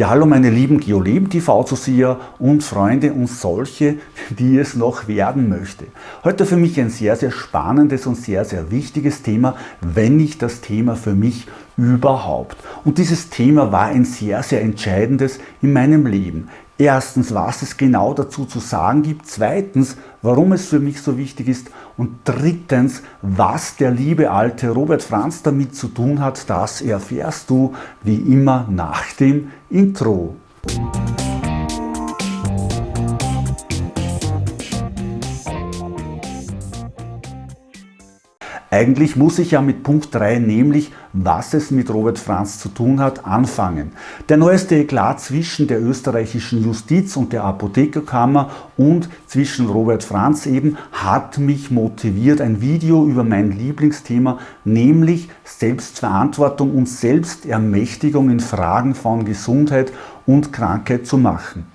Ja, hallo meine lieben Geoleben TV-Zuseher und Freunde und solche, die es noch werden möchte. Heute für mich ein sehr, sehr spannendes und sehr, sehr wichtiges Thema, wenn nicht das Thema für mich überhaupt. Und dieses Thema war ein sehr, sehr entscheidendes in meinem Leben. Erstens, was es genau dazu zu sagen gibt. Zweitens, warum es für mich so wichtig ist. Und drittens, was der liebe alte Robert Franz damit zu tun hat, das erfährst du wie immer nach dem Intro. Eigentlich muss ich ja mit Punkt 3, nämlich was es mit Robert Franz zu tun hat, anfangen. Der neueste Eklat zwischen der österreichischen Justiz und der Apothekerkammer und zwischen Robert Franz eben hat mich motiviert, ein Video über mein Lieblingsthema, nämlich Selbstverantwortung und Selbstermächtigung in Fragen von Gesundheit und Krankheit zu machen.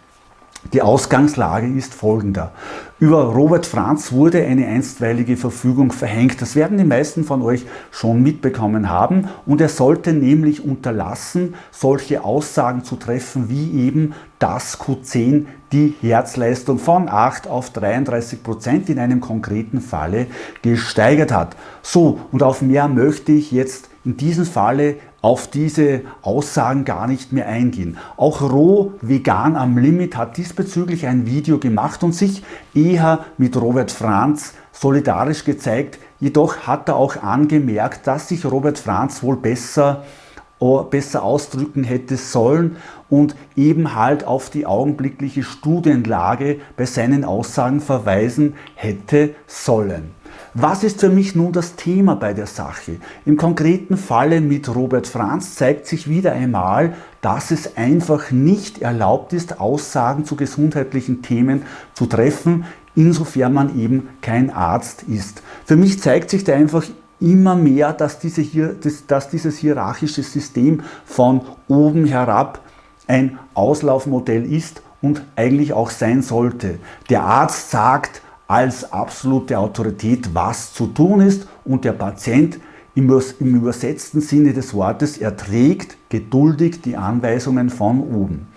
Die Ausgangslage ist folgender. Über Robert Franz wurde eine einstweilige Verfügung verhängt. Das werden die meisten von euch schon mitbekommen haben. Und er sollte nämlich unterlassen, solche Aussagen zu treffen, wie eben, dass Q10 die Herzleistung von 8 auf 33 Prozent in einem konkreten Falle gesteigert hat. So, und auf mehr möchte ich jetzt in diesem Falle auf diese Aussagen gar nicht mehr eingehen. Auch Roh Vegan am Limit hat diesbezüglich ein Video gemacht und sich eher mit Robert Franz solidarisch gezeigt. Jedoch hat er auch angemerkt, dass sich Robert Franz wohl besser besser ausdrücken hätte sollen und eben halt auf die augenblickliche Studienlage bei seinen Aussagen verweisen hätte sollen. Was ist für mich nun das Thema bei der Sache? Im konkreten Falle mit Robert Franz zeigt sich wieder einmal, dass es einfach nicht erlaubt ist, Aussagen zu gesundheitlichen Themen zu treffen, insofern man eben kein Arzt ist. Für mich zeigt sich da einfach immer mehr, dass, diese hier, dass dieses hierarchische System von oben herab ein Auslaufmodell ist und eigentlich auch sein sollte. Der Arzt sagt, als absolute Autorität, was zu tun ist und der Patient im, übersetzten Sinne des Wortes erträgt geduldig die Anweisungen von oben.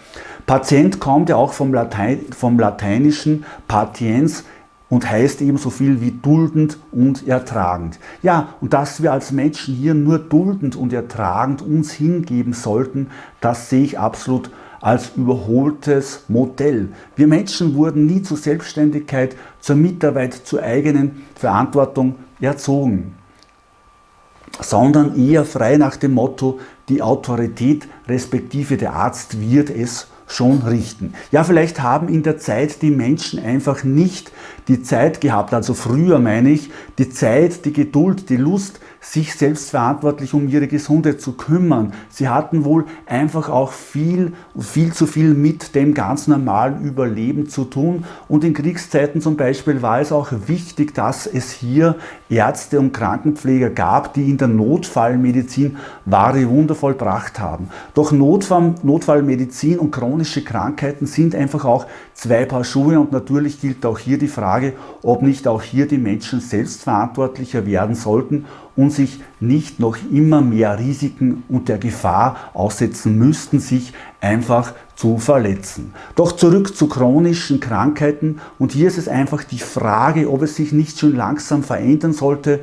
Patient kommt ja auch vom, Latein, vom lateinischen patiens und heißt eben so viel wie duldend und ertragend. Ja, und dass wir als Menschen hier nur duldend und ertragend uns hingeben sollten, das sehe ich absolut als überholtes Modell. Wir Menschen wurden nie zur Selbstständigkeit, zur Mitarbeit, zur eigenen Verantwortung erzogen, sondern eher frei nach dem Motto, die Autorität respektive der Arzt wird es schon richten. Ja, vielleicht haben in der Zeit die Menschen einfach nicht die Zeit gehabt, also früher meine ich, die Zeit, die Geduld, die Lust, sich selbstverantwortlich um ihre Gesundheit zu kümmern. Sie hatten wohl einfach auch viel, viel zu viel mit dem ganz normalen Überleben zu tun. Und in Kriegszeiten zum Beispiel war es auch wichtig, dass es hier Ärzte und Krankenpfleger gab, die in der Notfallmedizin wahre Wunder vollbracht haben. Doch Notfall, Notfallmedizin und chronische Krankheiten sind einfach auch zwei Paar Schuhe und natürlich gilt auch hier die Frage, ob nicht auch hier die Menschen selbstverantwortlicher werden sollten und sich nicht noch immer mehr Risiken und der Gefahr aussetzen müssten, sich einfach zu verletzen. Doch zurück zu chronischen Krankheiten und hier ist es einfach die Frage, ob es sich nicht schon langsam verändern sollte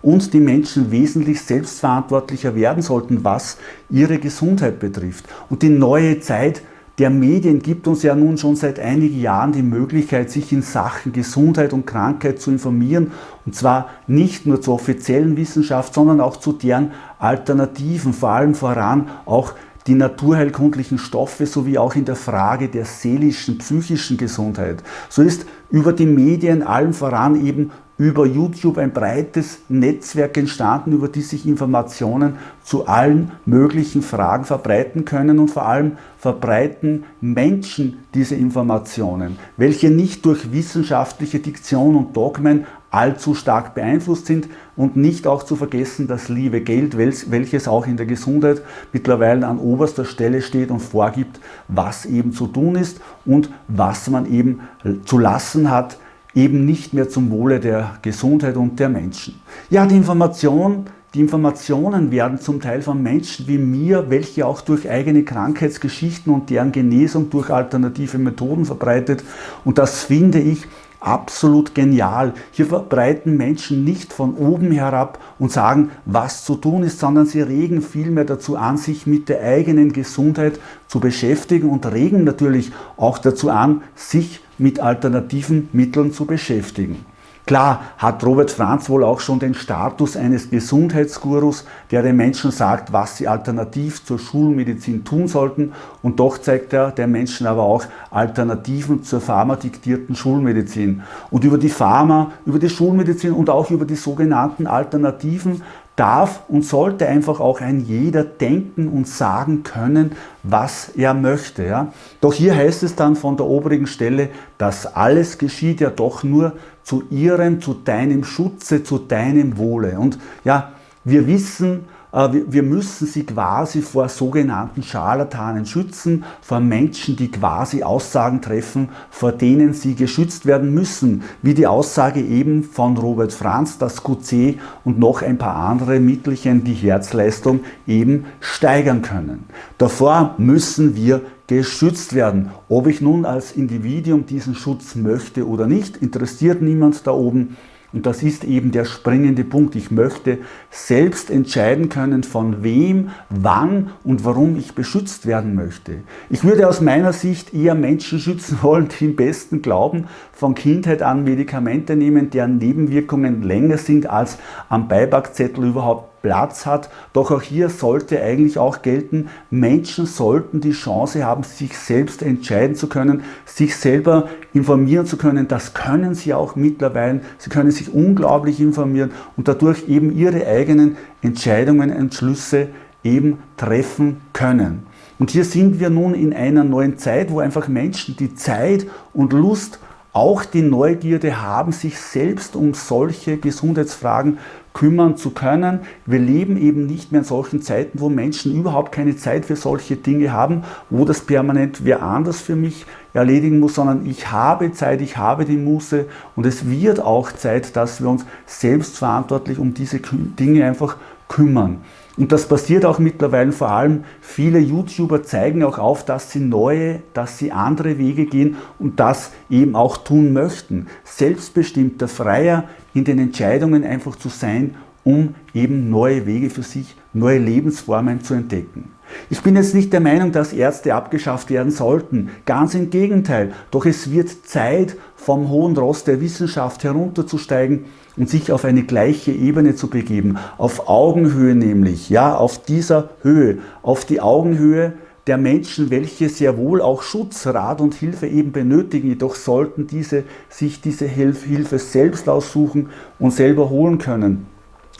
und die Menschen wesentlich selbstverantwortlicher werden sollten, was ihre Gesundheit betrifft. Und die neue Zeit der Medien gibt uns ja nun schon seit einigen Jahren die Möglichkeit, sich in Sachen Gesundheit und Krankheit zu informieren. Und zwar nicht nur zur offiziellen Wissenschaft, sondern auch zu deren Alternativen, vor allem voran auch die naturheilkundlichen Stoffe sowie auch in der Frage der seelischen, psychischen Gesundheit. So ist über die Medien allen voran eben über YouTube ein breites Netzwerk entstanden, über die sich Informationen zu allen möglichen Fragen verbreiten können und vor allem verbreiten Menschen diese Informationen, welche nicht durch wissenschaftliche Diktion und Dogmen allzu stark beeinflusst sind und nicht auch zu vergessen das liebe Geld, welches auch in der Gesundheit mittlerweile an oberster Stelle steht und vorgibt, was eben zu tun ist und was man eben zu lassen hat, eben nicht mehr zum Wohle der Gesundheit und der Menschen. Ja, die Information die Informationen werden zum Teil von Menschen wie mir, welche auch durch eigene Krankheitsgeschichten und deren Genesung durch alternative Methoden verbreitet. Und das finde ich absolut genial. Hier verbreiten Menschen nicht von oben herab und sagen, was zu tun ist, sondern sie regen vielmehr dazu an, sich mit der eigenen Gesundheit zu beschäftigen und regen natürlich auch dazu an, sich mit alternativen Mitteln zu beschäftigen. Klar hat Robert Franz wohl auch schon den Status eines Gesundheitsgurus, der den Menschen sagt, was sie alternativ zur Schulmedizin tun sollten und doch zeigt er den Menschen aber auch Alternativen zur pharmadiktierten Schulmedizin. Und über die Pharma, über die Schulmedizin und auch über die sogenannten Alternativen darf und sollte einfach auch ein jeder denken und sagen können, was er möchte. Ja? Doch hier heißt es dann von der oberen Stelle, dass alles geschieht ja doch nur zu ihrem, zu deinem Schutze, zu deinem Wohle. Und ja, wir wissen, wir müssen sie quasi vor sogenannten Scharlatanen schützen, vor Menschen, die quasi Aussagen treffen, vor denen sie geschützt werden müssen, wie die Aussage eben von Robert Franz, dass QC und noch ein paar andere Mittelchen die Herzleistung eben steigern können. Davor müssen wir geschützt werden. Ob ich nun als Individuum diesen Schutz möchte oder nicht, interessiert niemand da oben. Und das ist eben der springende Punkt. Ich möchte selbst entscheiden können, von wem, wann und warum ich beschützt werden möchte. Ich würde aus meiner Sicht eher Menschen schützen wollen, die im besten Glauben von Kindheit an Medikamente nehmen, deren Nebenwirkungen länger sind als am Beipackzettel überhaupt Platz hat. Doch auch hier sollte eigentlich auch gelten, Menschen sollten die Chance haben, sich selbst entscheiden zu können, sich selber informieren zu können. Das können sie auch mittlerweile. Sie können sich unglaublich informieren und dadurch eben ihre eigenen Entscheidungen, Entschlüsse eben treffen können. Und hier sind wir nun in einer neuen Zeit, wo einfach Menschen die Zeit und Lust auch die Neugierde haben, sich selbst um solche Gesundheitsfragen kümmern zu können. Wir leben eben nicht mehr in solchen Zeiten, wo Menschen überhaupt keine Zeit für solche Dinge haben, wo das permanent wer anders für mich erledigen muss, sondern ich habe Zeit, ich habe die Muße und es wird auch Zeit, dass wir uns selbstverantwortlich um diese Dinge einfach kümmern. Und das passiert auch mittlerweile vor allem. Viele YouTuber zeigen auch auf, dass sie neue, dass sie andere Wege gehen und das eben auch tun möchten. Selbstbestimmter, freier in den Entscheidungen einfach zu sein, um eben neue Wege für sich, neue Lebensformen zu entdecken. Ich bin jetzt nicht der Meinung, dass Ärzte abgeschafft werden sollten. Ganz im Gegenteil. Doch es wird Zeit, vom hohen Ross der Wissenschaft herunterzusteigen und sich auf eine gleiche Ebene zu begeben. Auf Augenhöhe nämlich. Ja, auf dieser Höhe. Auf die Augenhöhe der Menschen, welche sehr wohl auch Schutz, Rat und Hilfe eben benötigen. Jedoch sollten diese sich diese Hilfe selbst aussuchen und selber holen können.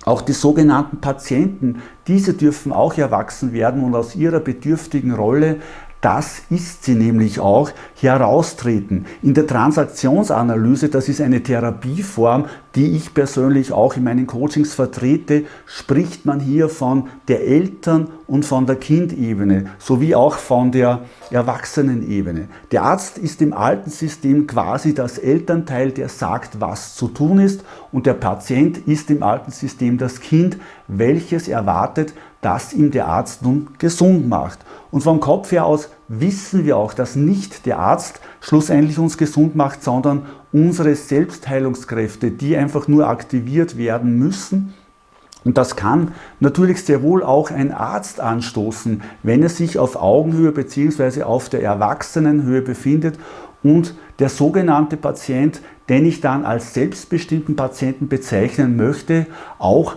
Auch die sogenannten Patienten, diese dürfen auch erwachsen werden und aus ihrer bedürftigen Rolle das ist sie nämlich auch, heraustreten. In der Transaktionsanalyse, das ist eine Therapieform, die ich persönlich auch in meinen Coachings vertrete, spricht man hier von der Eltern- und von der Kindebene, sowie auch von der Erwachsenenebene. Der Arzt ist im alten System quasi das Elternteil, der sagt, was zu tun ist, und der Patient ist im alten System das Kind, welches erwartet, dass ihm der Arzt nun gesund macht. Und vom Kopf her aus wissen wir auch, dass nicht der Arzt schlussendlich uns gesund macht, sondern unsere Selbstheilungskräfte, die einfach nur aktiviert werden müssen. Und das kann natürlich sehr wohl auch ein Arzt anstoßen, wenn er sich auf Augenhöhe bzw. auf der Erwachsenenhöhe befindet und der sogenannte Patient, den ich dann als selbstbestimmten Patienten bezeichnen möchte, auch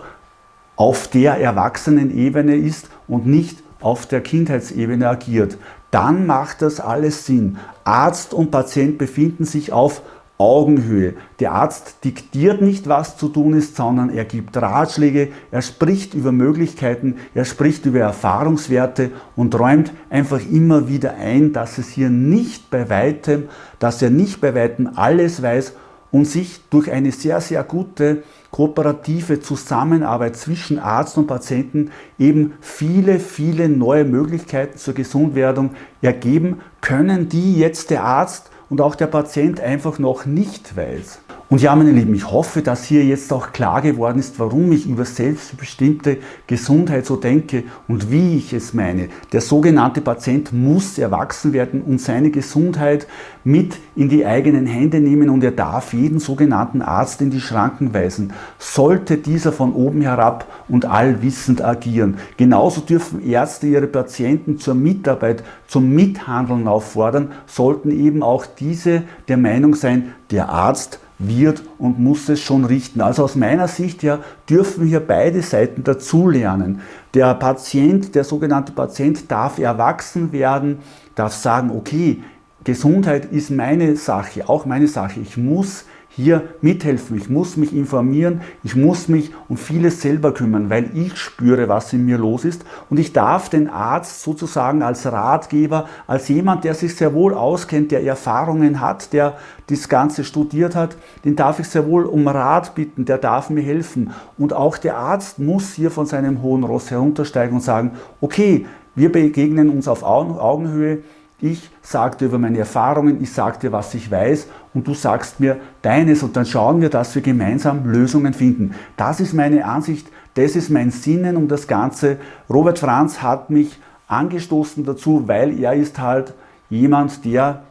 auf der Erwachsenenebene ist und nicht auf der Kindheitsebene agiert, dann macht das alles Sinn. Arzt und Patient befinden sich auf Augenhöhe. Der Arzt diktiert nicht, was zu tun ist, sondern er gibt Ratschläge, er spricht über Möglichkeiten, er spricht über Erfahrungswerte und räumt einfach immer wieder ein, dass es hier nicht bei weitem, dass er nicht bei weitem alles weiß und sich durch eine sehr, sehr gute kooperative Zusammenarbeit zwischen Arzt und Patienten eben viele, viele neue Möglichkeiten zur Gesundwerdung ergeben können, die jetzt der Arzt und auch der Patient einfach noch nicht weiß. Und ja, meine Lieben, ich hoffe, dass hier jetzt auch klar geworden ist, warum ich über selbstbestimmte Gesundheit so denke und wie ich es meine. Der sogenannte Patient muss erwachsen werden und seine Gesundheit mit in die eigenen Hände nehmen und er darf jeden sogenannten Arzt in die Schranken weisen. Sollte dieser von oben herab und allwissend agieren. Genauso dürfen Ärzte ihre Patienten zur Mitarbeit, zum Mithandeln auffordern, sollten eben auch diese der Meinung sein, der Arzt wird und muss es schon richten. Also aus meiner Sicht ja dürfen hier beide Seiten dazulernen. Der Patient, der sogenannte Patient darf erwachsen werden, darf sagen, okay, Gesundheit ist meine Sache, auch meine Sache. Ich muss hier mithelfen. Ich muss mich informieren, ich muss mich um vieles selber kümmern, weil ich spüre, was in mir los ist und ich darf den Arzt sozusagen als Ratgeber, als jemand, der sich sehr wohl auskennt, der Erfahrungen hat, der das Ganze studiert hat, den darf ich sehr wohl um Rat bitten, der darf mir helfen. Und auch der Arzt muss hier von seinem hohen Ross heruntersteigen und sagen, okay, wir begegnen uns auf Augenhöhe, ich sagte über meine Erfahrungen, ich sagte, was ich weiß und du sagst mir deines und dann schauen wir, dass wir gemeinsam Lösungen finden. Das ist meine Ansicht, das ist mein Sinnen um das Ganze. Robert Franz hat mich angestoßen dazu, weil er ist halt jemand, der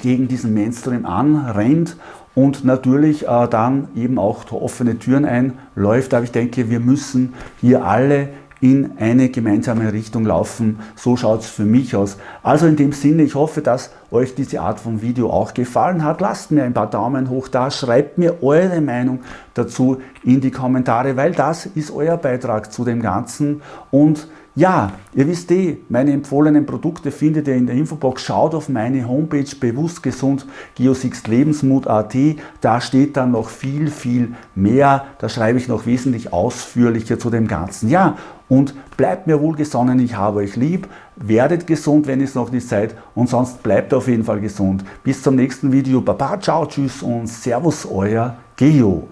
gegen diesen Mainstream anrennt und natürlich äh, dann eben auch offene Türen einläuft. Aber ich denke, wir müssen hier alle in eine gemeinsame Richtung laufen. So schaut es für mich aus. Also in dem Sinne, ich hoffe, dass euch diese Art von Video auch gefallen hat. Lasst mir ein paar Daumen hoch da, schreibt mir eure Meinung dazu in die Kommentare, weil das ist euer Beitrag zu dem Ganzen und ja, ihr wisst eh, meine empfohlenen Produkte findet ihr in der Infobox. Schaut auf meine Homepage bewusst gesund geosixlebensmut.at. Da steht dann noch viel, viel mehr. Da schreibe ich noch wesentlich ausführlicher zu dem Ganzen. Ja, und bleibt mir wohlgesonnen, ich habe euch lieb. Werdet gesund, wenn ihr es noch nicht seid. Und sonst bleibt auf jeden Fall gesund. Bis zum nächsten Video. Baba, ciao, tschüss und servus, euer Geo.